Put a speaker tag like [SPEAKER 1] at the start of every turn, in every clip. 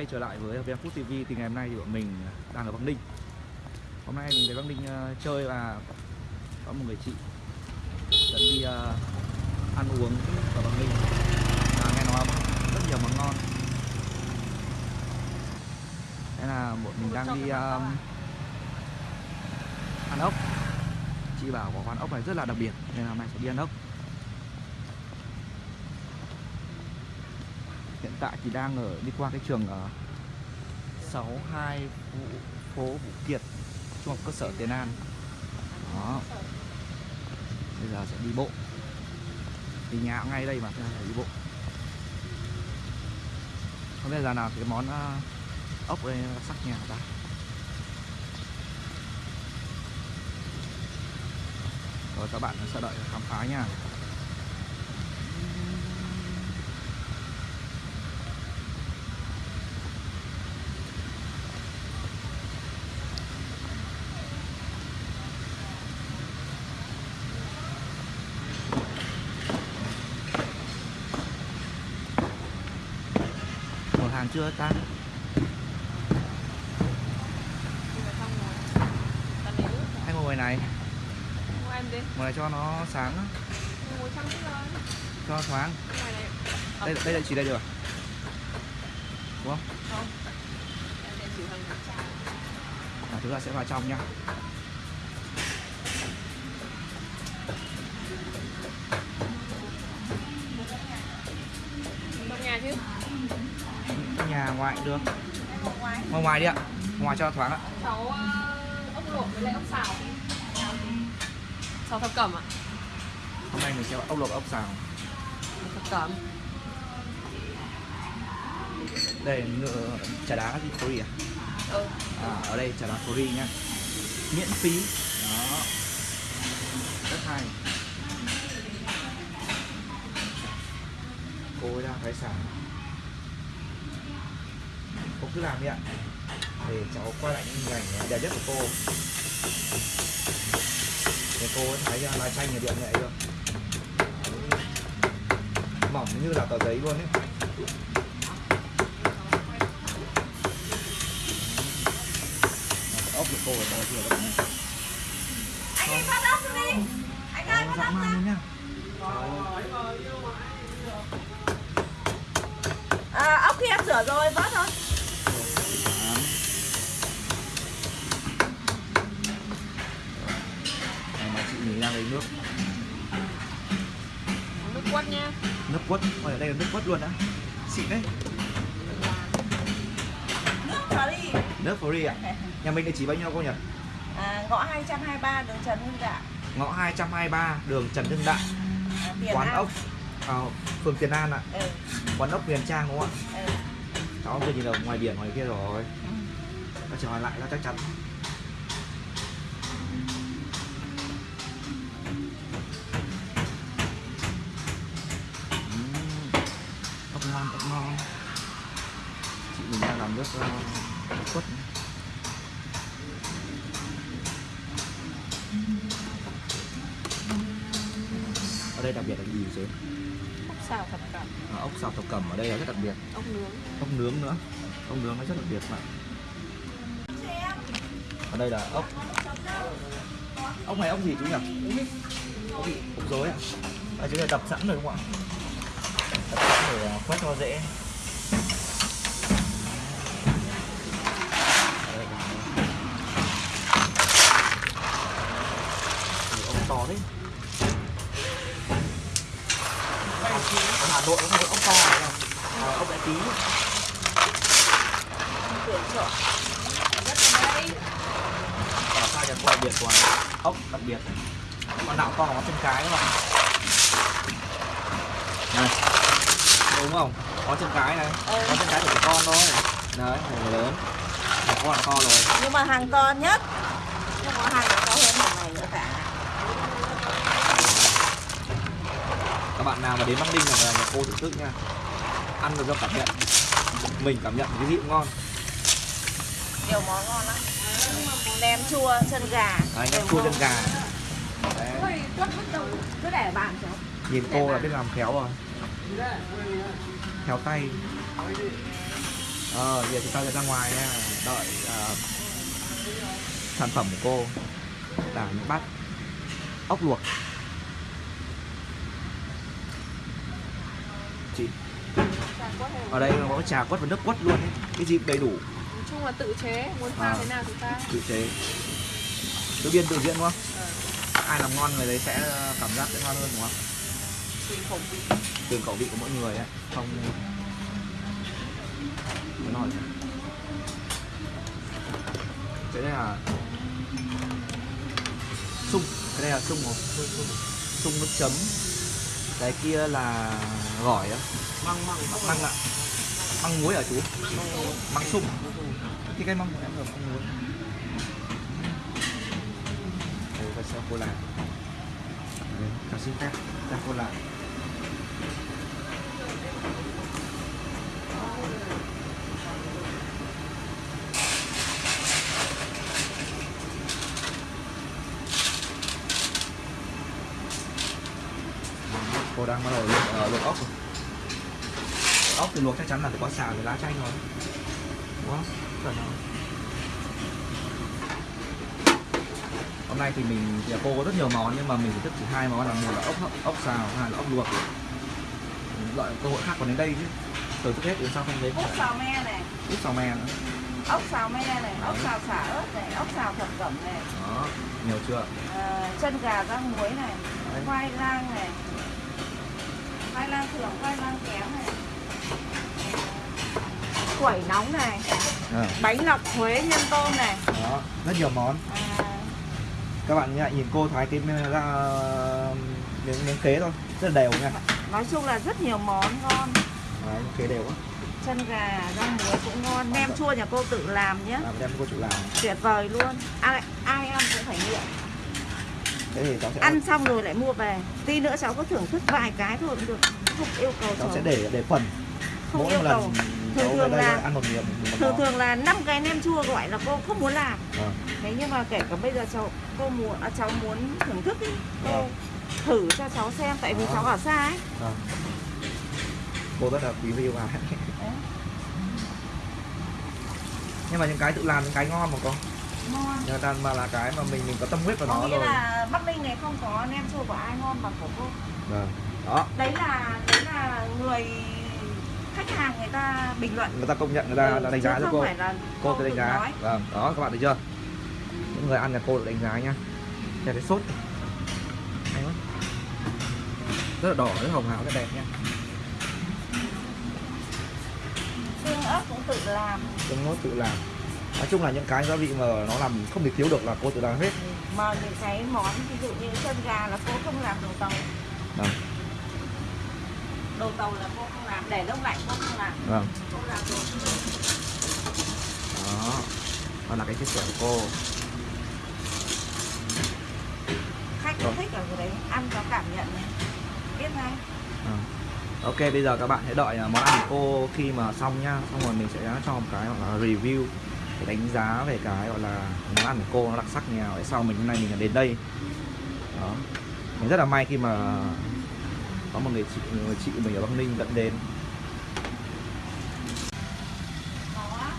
[SPEAKER 1] quay trở lại với VM Food TV thì ngày hôm nay thì bọn mình đang ở Bắc Ninh. Hôm nay mình đến Bắc Ninh ờ, chơi và có một người chị dẫn đi ờ, ăn uống ở Bắc Ninh. Và nghe nói rất nhiều món ngon. Thế là bọn mình đang đi um, ăn ốc. Chị bảo có quán ốc này rất là đặc biệt nên là hôm nay sẽ đi ăn ốc. Hiện tại thì đang ở đi qua cái trường ở 62 Vũ, phố Vũ Kiệt trung học cơ sở Tiền An. Đó. Bây giờ sẽ đi bộ. Thì nhà cũng ngay đây mà thế nên đi bộ. Không biết là nào cái món ờ, ốc đây ờ, sắc nhà ta. Rồi các bạn sẽ đợi khám phá nha. Chưa ta? Hay ngồi ngoài này.
[SPEAKER 2] Ngồi em đi,
[SPEAKER 1] ngồi này cho nó sáng. Cho thoáng. Đây đây là chỉ đây được à? đúng không?
[SPEAKER 2] Không. Em sẽ chịu hơn
[SPEAKER 1] à, chúng ta sẽ vào trong nha ngoài cũng được.
[SPEAKER 2] Ngoài.
[SPEAKER 1] Ngoài đi ạ. Ngoài cho thoáng ạ.
[SPEAKER 2] Cháu ờ, ốc luộc với lại ốc xào Xào thập cẩm ạ.
[SPEAKER 1] Hôm nay mình sẽ ốc luộc ốc xào.
[SPEAKER 2] Thập cẩm.
[SPEAKER 1] Đây nữa trà đá gì free à?
[SPEAKER 2] Ừ.
[SPEAKER 1] À ở đây trà đá free nhá miễn phí. Đó. Rất hay. Cô ấy đang thái sản cứ làm đi ạ. Để cháu quay lại những hình ảnh đẹp nhất của cô. Để cô ấy thấy uh, lá chanh nhà điện vậy luôn mỏng như là tờ giấy luôn ấy. Ốc của cô ở
[SPEAKER 3] Anh ốc đi. Anh ơi ốc
[SPEAKER 1] man
[SPEAKER 3] ra
[SPEAKER 1] nhá
[SPEAKER 3] à, Ốc kia em rửa rồi vớt thôi
[SPEAKER 1] Này mà chị nhìn đang lấy nước
[SPEAKER 2] Nước quất nha
[SPEAKER 1] nước quất ở đây là nước quất luôn á. Xịn đấy.
[SPEAKER 3] Nước đi
[SPEAKER 1] nước free ạ nhà mình địa chỉ bao nhiêu cô nhỉ?
[SPEAKER 3] À, Ngõ 223 đường Trần Hưng Đạo.
[SPEAKER 1] Ngõ 223 đường Trần Hưng Đạo.
[SPEAKER 3] À,
[SPEAKER 1] quán
[SPEAKER 3] An.
[SPEAKER 1] ốc à, phường Tiền An ạ.
[SPEAKER 3] Ừ,
[SPEAKER 1] quán ốc Huyền Trang đúng không ạ?
[SPEAKER 3] Ừ.
[SPEAKER 1] cháu vừa nhìn ở ngoài biển ngoài kia rồi.
[SPEAKER 3] Ừ.
[SPEAKER 1] chỉ hỏi lại là chắc chắn nước quất ở đây đặc biệt là cái gì chứ
[SPEAKER 2] Ốc xào thập cẩm.
[SPEAKER 1] À, ốc xào thập cẩm ở đây là rất đặc biệt.
[SPEAKER 2] Ốc nướng.
[SPEAKER 1] Ốc nướng nữa. Ốc nướng nó rất đặc biệt mà ở đây là ốc. Ốc này ốc gì chú nhỉ? Ốc gì? Ốc dối à? À chú này đập sẵn rồi đúng không ạ? Đập sẵn để à, quét cho dễ Ở đây là- Ủa, ốc to đấy nó không có ốc to à, ốc đại tí
[SPEAKER 2] Tưởng chợ Rất là đây
[SPEAKER 1] ở sai cho quay biệt của ốc đặc biệt. Con nào to có chân cái các bạn. Này. Đúng không? Có chân cái này.
[SPEAKER 3] Ừ.
[SPEAKER 1] có chân cái của con thôi. Đấy này lớn. Trẻ con là to rồi.
[SPEAKER 3] Nhưng mà hàng to nhất. Nhưng có hàng to hơn hàng này nữa cả
[SPEAKER 1] các bạn nào mà đến Bắc Ninh là nhà cô thưởng thức nha. Ăn được cho cảm nhận. Mình cảm nhận cái vị ngon.
[SPEAKER 3] Nhiều món ngon lắm. Nem chua chân gà. Đều
[SPEAKER 1] nhắm chua chân gà. Đấy.
[SPEAKER 2] Cứ để bàn
[SPEAKER 1] nhìn cô là biết làm khéo rồi. Khéo tay. Ờ giờ chúng ta sẽ ra ngoài nha. Đợi ờ, sản phẩm của cô. Là những bát ốc luộc chị. Ở đây có trà quất và nước quất luôn ấy. cái gì đầy đủ.
[SPEAKER 2] Nói chung là tự chế, muốn pha
[SPEAKER 1] À.
[SPEAKER 2] thế nào thì pha.
[SPEAKER 1] Tự chế. Tự biên tự diễn đúng không?
[SPEAKER 2] Ờ,
[SPEAKER 1] ai làm ngon người đấy sẽ ờ, cảm giác sẽ ngon hơn đúng không?
[SPEAKER 2] Tùy khẩu vị.
[SPEAKER 1] Tùy khẩu vị của mỗi người ấy không rồi cái đây là sung. Cái đây là sung một sung nước chấm cái kia là gỏi á.
[SPEAKER 2] Măng măng.
[SPEAKER 1] Măng ạ. Măng muối hả chú? Măng sung. Cái cái măng của em là măng muối. Đây và sô cô la xin phép sô cô la cô đang bắt đầu luộc, ờ, luộc ốc rồi. Ốc thì luộc chắc chắn là phải có xào với lá chanh rồi. Đúng không? Chuẩn không hôm nay thì mình thì cô có rất nhiều món nhưng mà mình chỉ thức chỉ hai món là một là ốc ốc xào hai là ốc luộc. Loại cơ hội khác còn đến đây chứ. Từ trước hết đến sau không đến
[SPEAKER 3] ốc xào me này.
[SPEAKER 1] Út xào me. Nữa
[SPEAKER 3] ốc xào me này ốc xào xả ớt này ốc xào thập cẩm này.
[SPEAKER 1] Đó nhiều chưa?
[SPEAKER 3] À, chân gà rang muối này
[SPEAKER 1] Đấy.
[SPEAKER 3] khoai lang này khoai lang thường khoai lang kém này. Quẩy nóng này.
[SPEAKER 1] Ờ,
[SPEAKER 3] bánh lọc Huế nhân tôm này.
[SPEAKER 1] Đó rất nhiều món.
[SPEAKER 3] À,
[SPEAKER 1] các bạn nhìn cô thái cái miếng ra miếng miếng khế thôi. Rất là đều nha.
[SPEAKER 3] Nói chung là rất nhiều món ngon.
[SPEAKER 1] Đấy, khế đều quá.
[SPEAKER 3] Chân gà rang muối cũng ngon. Nem chua nhà cô tự làm nhé.
[SPEAKER 1] À, đem cô chủ làm.
[SPEAKER 3] Tuyệt vời luôn. Ai ai ăn cũng phải nghiện
[SPEAKER 1] thế thì cháu sẽ
[SPEAKER 3] ăn xong rồi lại mua về. Tí nữa cháu có thưởng thức vài cái thôi cũng được. Không yêu cầu
[SPEAKER 1] cháu
[SPEAKER 3] cháu
[SPEAKER 1] sẽ để để phần.
[SPEAKER 3] Không
[SPEAKER 1] mỗi
[SPEAKER 3] yêu cầu. Thường thường là-
[SPEAKER 1] ăn một miệng một
[SPEAKER 3] thường thường là năm cái nem chua gọi là cô không muốn làm.
[SPEAKER 1] Vâng.
[SPEAKER 3] thế nhưng mà kể cả bây giờ cháu cô muốn à, cháu muốn thưởng thức ý, cô
[SPEAKER 1] Vâng.
[SPEAKER 3] thử cho cháu xem tại vì
[SPEAKER 1] Đó.
[SPEAKER 3] cháu ở xa ấy.
[SPEAKER 1] Vâng. cô rất là quý và ái
[SPEAKER 3] Đấy.
[SPEAKER 1] nhưng mà những cái tự làm những cái ngon mà con người ta mà là cái mà mình mình có tâm huyết vào nó rồi.
[SPEAKER 3] là Bắc Ninh này không có nem chua của ai ngon bằng của cô.
[SPEAKER 1] Vâng đó.
[SPEAKER 3] Đấy là đấy là người khách hàng người ta bình luận.
[SPEAKER 1] Người ta công nhận người ta
[SPEAKER 3] Ừ,
[SPEAKER 1] đánh giá cho cô.
[SPEAKER 3] phải là
[SPEAKER 1] cô tự đánh giá. vâng đó các bạn thấy chưa? Những người ăn nhà cô được đánh giá nhá. Xem cái sốt. Hay quá. Rất là đỏ rất hồng hào rất đẹp nha
[SPEAKER 3] xương ớt cũng tự làm.
[SPEAKER 1] Tương nốt tự làm nói chung là những cái gia vị mà nó làm không thể thiếu được là cô tự làm hết.
[SPEAKER 3] Mà những cái món ví dụ như chân gà là cô không làm đồ tàu.
[SPEAKER 1] Vâng.
[SPEAKER 3] Đồ tàu là cô không làm để đông lạnh cô không làm.
[SPEAKER 1] Vâng.
[SPEAKER 3] Cô làm đồ
[SPEAKER 1] đó. Đó là cái chia sẻ của cô.
[SPEAKER 3] Khách
[SPEAKER 1] Rồi.
[SPEAKER 3] cũng thích ở đấy ăn có cảm nhận này. Biết ngay.
[SPEAKER 1] Ờ. Ok bây giờ các bạn hãy đợi à, món ăn của cô khi mà xong nhá. Xong rồi mình sẽ cho một cái gọi là review Để đánh giá về cái gọi là món ăn của cô nó đặc sắc như nào. Để sau mình hôm nay mình đến đây. Đó. Mình rất là may khi mà có một người chị, người chị mình ở Bắc Ninh dẫn đến.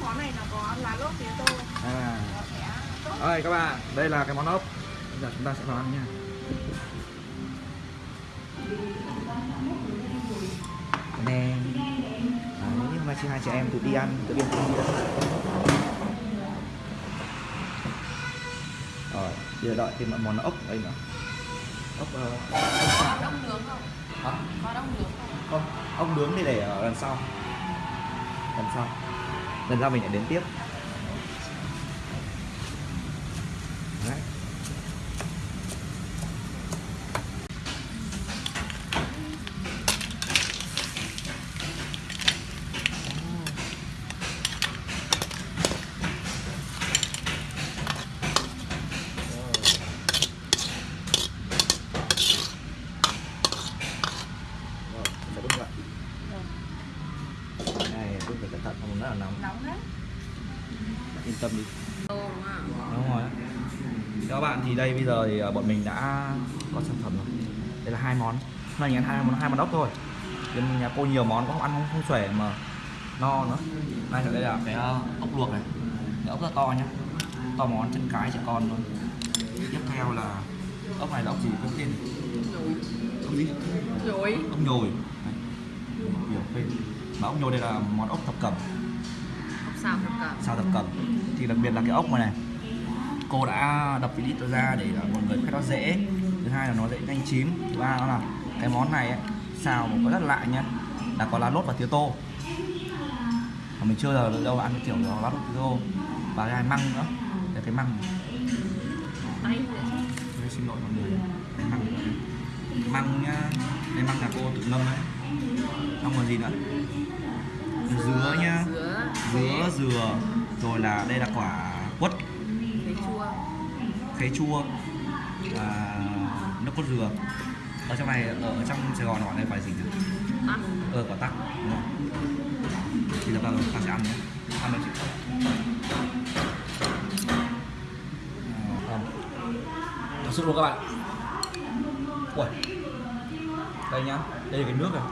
[SPEAKER 3] Món này là có lá lốt tía tô
[SPEAKER 1] à. Ơi các bạn, đây là cái món ốc. Bây giờ chúng ta sẽ vào ăn nha. Nè Đấy, nhưng mà chị hai chị em tự đi ăn, tự đi ăn giờ đợi thêm một món ốc đây nữa. Ốc, ờ,
[SPEAKER 2] có đông nướng không?
[SPEAKER 1] Hả?
[SPEAKER 2] có nướng không?
[SPEAKER 1] Không, ốc nướng thì để ở lần sau. Lần sau. Lần sau mình lại đến tiếp Đấy Rồi, mình sẽ đun lại. Này, đun phải cẩn thận không nó là nóng.
[SPEAKER 3] nóng đấy
[SPEAKER 1] Yên tâm đi.
[SPEAKER 2] Đúng
[SPEAKER 1] rồi. Các bạn thì đây bây giờ thì ờ, bọn mình đã có sản phẩm rồi. Đây là hai món. Hôm nay ăn hai món hai món ốc thôi. Nhưng nhà cô nhiều món có ăn không không xuể mà no nữa này đây là cái ờ, ốc luộc này cái ốc rất to nhá to món chân cái trẻ con luôn tiếp theo là ốc này là ốc gì không tên ốc gì
[SPEAKER 2] Nhồi.
[SPEAKER 1] ốc nhồi tên mà ốc nhồi đây là món ốc thập cẩm
[SPEAKER 2] Xào thập cẩm.
[SPEAKER 1] sao thập cẩm thì đặc biệt là cái ốc này này cô đã đập cái lít ra để mọi người khách nó dễ. Thứ hai là nó dễ nhanh chín. Thứ ba nó là cái món này ấy, xào mà có rất lạ nhá là có lá lốt và tía tô. Mà mình chưa giờ đâu ăn cái kiểu đó lá lốt tía tô. Và cái măng nữa là cái măng. Tôi xin lỗi mọi người cái măng nữa. măng nhá cái măng là cô tự ngâm đấy xong còn gì nữa dứa nhá.
[SPEAKER 2] Dứa.
[SPEAKER 1] dứa dừa. Rồi là đây là quả quất.
[SPEAKER 2] Thấy chua.
[SPEAKER 1] khế chua. Và nước cốt dừa. Ở trong này ở trong Sài Gòn gọi đây phải gì nhỉ?
[SPEAKER 2] Tắc.
[SPEAKER 1] Ờ quả tắc đúng không? Thì là ta, ta sẽ ăn nhé. Ăn chứ? À, không Thật sự luôn các bạn. Ui Đây nhá. Đây là cái nước này.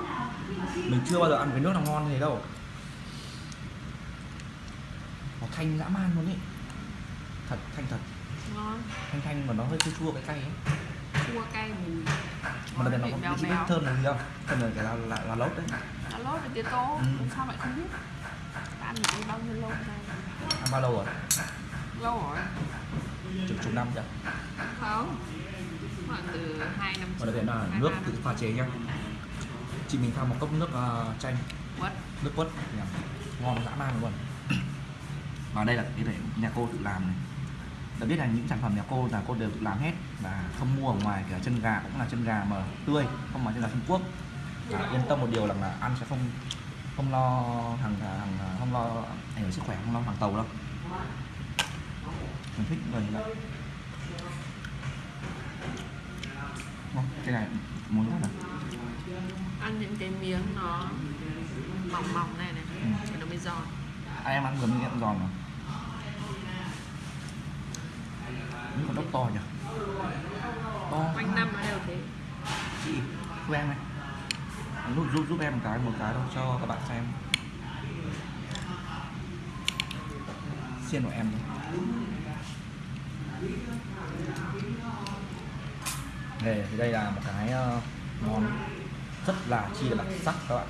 [SPEAKER 1] Mình chưa bao giờ ăn cái nước nào ngon thế đâu Nó thanh dã man luôn ý Thật, thanh thật
[SPEAKER 2] Ngon.
[SPEAKER 1] Thanh thanh mà nó hơi chua chua cái cay ấy
[SPEAKER 2] Chua cay mùi.
[SPEAKER 1] Mà đặc biệt nó có
[SPEAKER 2] béo
[SPEAKER 1] biết
[SPEAKER 2] béo.
[SPEAKER 1] thơm là gì không? Thơm là cái là, là, là lốt đấy
[SPEAKER 2] Nó lốt với tía tô.
[SPEAKER 1] Ừ.
[SPEAKER 2] Sao lại không biết? Ta ăn được bao nhiêu lâu nay?
[SPEAKER 1] Ăn bao lâu rồi?
[SPEAKER 2] Lâu rồi.
[SPEAKER 1] Chục chục năm chưa?
[SPEAKER 2] Không. Khoảng từ 2 năm
[SPEAKER 1] Và đặc biệt là
[SPEAKER 2] hai,
[SPEAKER 1] nước tự pha chế nhá Chị mình pha một cốc nước uh, chanh
[SPEAKER 2] Quất.
[SPEAKER 1] Nước quất nhỉ? Ngon dã man luôn Và đây là cái để nhà cô tự làm này Đã biết là những sản phẩm nhà cô là cô đều tự làm hết Và không mua ở ngoài kể cả chân gà cũng là chân gà mà tươi Không phải chân gà Trung Quốc và yên tâm một điều là, là ăn sẽ không không lo hàng hàng không lo ảnh hưởng sức khỏe không lo hàng tàu đâu mình thích người như vậy Ngon, cái này muốn rất là
[SPEAKER 2] Ăn những cái miếng nó mỏng mỏng này này.
[SPEAKER 1] Ừ.
[SPEAKER 2] Nó mới giòn.
[SPEAKER 1] ai em ăn vừa mới giòn mà những con ốc to nhỉ? To
[SPEAKER 2] Quanh năm nó đều thế.
[SPEAKER 1] chị em này. Giúp giúp giúp em một cái một cái đâu cho các bạn xem. Xiên của em Đây, thì đây là một cái ờ, món rất là chi là đặc sắc các bạn.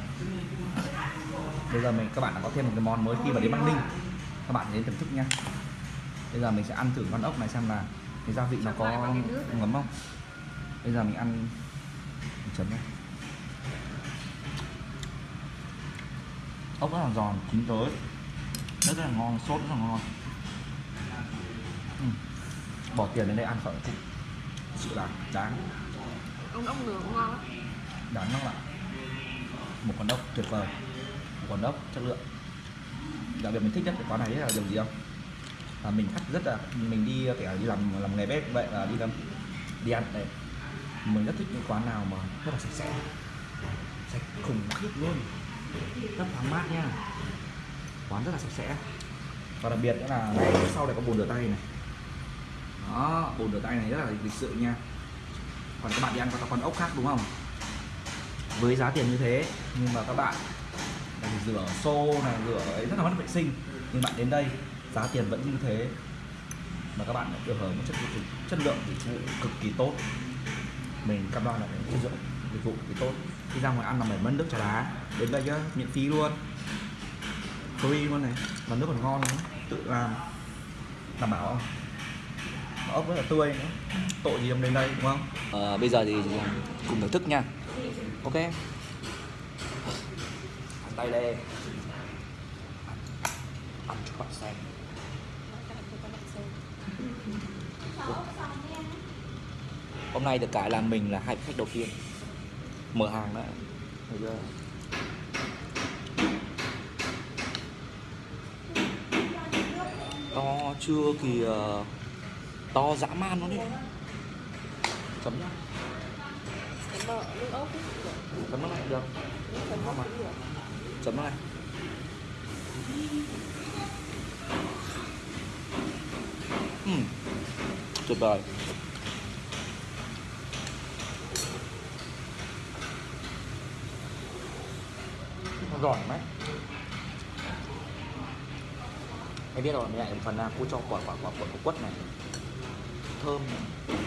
[SPEAKER 1] Bây giờ mình các bạn đã có thêm một cái món mới khi mà đến Bắc Ninh. Các bạn đến thưởng thức nha. Bây giờ mình sẽ ăn thử con ốc này xem là cái gia vị nó có ngấm không? Bây giờ mình ăn mình chấm nhé ốc rất là giòn chín tới. Rất là ngon sốt rất là ngon. Ừ. bỏ tiền đến đây ăn khỏi thực sự là đáng.
[SPEAKER 2] Ông ốc nướng cũng ngon
[SPEAKER 1] đáng lắm ạ. Một con ốc tuyệt vời. Một con ốc chất lượng. Đặc biệt mình thích nhất cái quán này là điều gì không à, mình khách rất là mình đi kể đi làm làm nghề bếp vậy là đi làm đi ăn đấy. Mình rất thích những quán nào mà rất là sạch sẽ. Sạch khủng khiếp luôn. Rất thoáng mát nha. Quán rất là sạch sẽ. Và đặc biệt nữa là này sau này có bồn rửa tay này. Đó bồn rửa tay này rất là lịch sự nha. Còn các bạn đi ăn các con ốc khác đúng không? Với giá tiền như thế nhưng mà các bạn rửa xô này rửa ấy rất là mất vệ sinh. Nhưng bạn đến đây giá tiền vẫn như thế mà các bạn được hưởng một chất dịch vụ chất lượng dịch vụ cực kỳ tốt. Mình cam đoan là cái chất lượng dịch vụ cực kỳ tốt. Khi ra ngoài ăn là phải mất nước trà đá đến đây nhá miễn phí luôn. Free luôn này và nước còn ngon nữa tự làm. Đảm bảo không? Mà ốc rất là tươi nữa tội gì ông đến đây đúng không? À, bây giờ thì cùng thưởng thức nha. Ok. Ăn tay đây. Ăn cho bạn xem hôm nay được cái là mình là hai khách đầu tiên. Mở hàng đó to chưa kìa ờ, to dã man luôn đấy. Chấm nhá. Chấm nó này được. Chấm nó này ừ tuyệt vời giòn mấy em biết rồi mình lại phần là cô cho quả quả quả quả, quả quất này. Thơm này.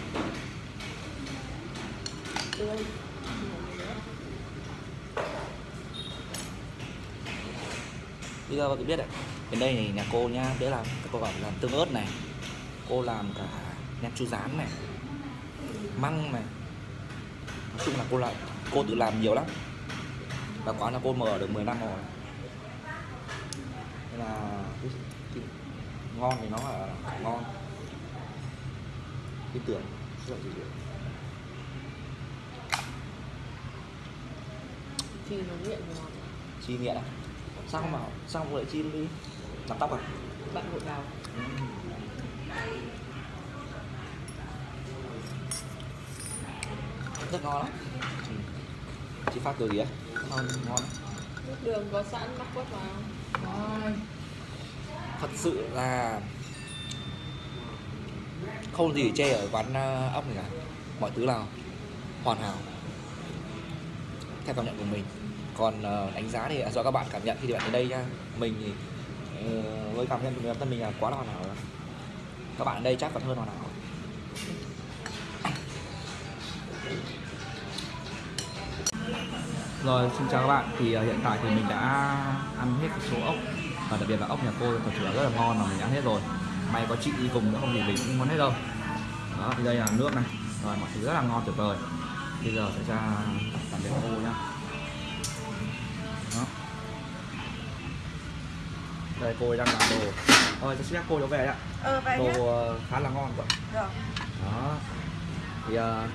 [SPEAKER 2] tươi
[SPEAKER 1] bây giờ bạn biết đấy bên đây này nhà cô nhá đấy là cô bảo làm tương ớt này. Cô làm cả nem chua rán này măng này. Nói chung là cô làm cô tự làm nhiều lắm. Và quán là cô mở được 10 năm rồi. Nên là ngon thì nó là ngon. Tin tưởng rất là tin tưởng
[SPEAKER 2] chi nó nghiện ngon
[SPEAKER 1] chi nghiện à? Sao bảo sao không lại chi đi? Làm tóc à?
[SPEAKER 2] Bạn gội đầu
[SPEAKER 1] rất ngon lắm. Ừ. chị phát từ gì á? Ngon ngon.
[SPEAKER 2] Nước đường có sẵn mắc quất vào
[SPEAKER 1] thật sự là không gì để chê ở quán ờ, ốc này cả. Mọi thứ là hoàn hảo. Theo cảm nhận của mình. Còn ờ, đánh giá thì do các bạn cảm nhận khi các bạn đến đây nha. Mình thì ờ, với cảm nhận của bản thân mình là quá là hoàn hảo rồi. Các bạn ở đây chắc còn hơn hoàn hảo Rồi, xin chào các bạn. Thì uh, hiện tại thì mình đã ăn hết số ốc và đặc biệt là ốc nhà cô thật sự là rất là ngon mà mình ăn hết rồi. May có chị đi cùng nữa không thì mình cũng muốn hết đâu. Đó, thì đây là nước này. Rồi, mọi thứ rất là ngon tuyệt vời. Bây giờ sẽ ra tạm biệt cô nhá. Đó. Đây cô ấy đang làm đồ. Rồi, xin phép cô trở về ạ.
[SPEAKER 3] Ờ nhá.
[SPEAKER 1] Đồ ờ, khá là ngon quá.
[SPEAKER 3] Được.
[SPEAKER 1] Đó. Thì ờ,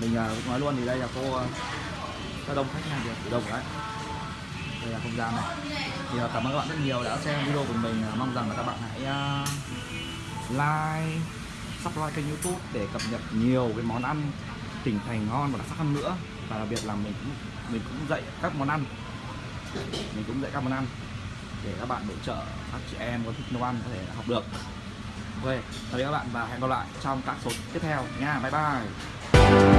[SPEAKER 1] mình cũng nói luôn thì đây là cô ờ, rất đông khách hàng được? Đông đấy. Đây là không gian này. Thì cảm ơn các bạn rất nhiều đã xem video của mình. À, mong rằng là các bạn hãy à, like, subscribe kênh youtube để cập nhật nhiều cái món ăn tỉnh thành ngon và đặc sắc hơn nữa. Và đặc biệt là mình cũng mình cũng dạy các món ăn. Mình cũng dạy các món ăn để các bạn hỗ trợ các chị em có thích nấu ăn có thể học được. Ok, tạm biệt các bạn và hẹn gặp lại trong các số tiếp theo nha. Bye bye.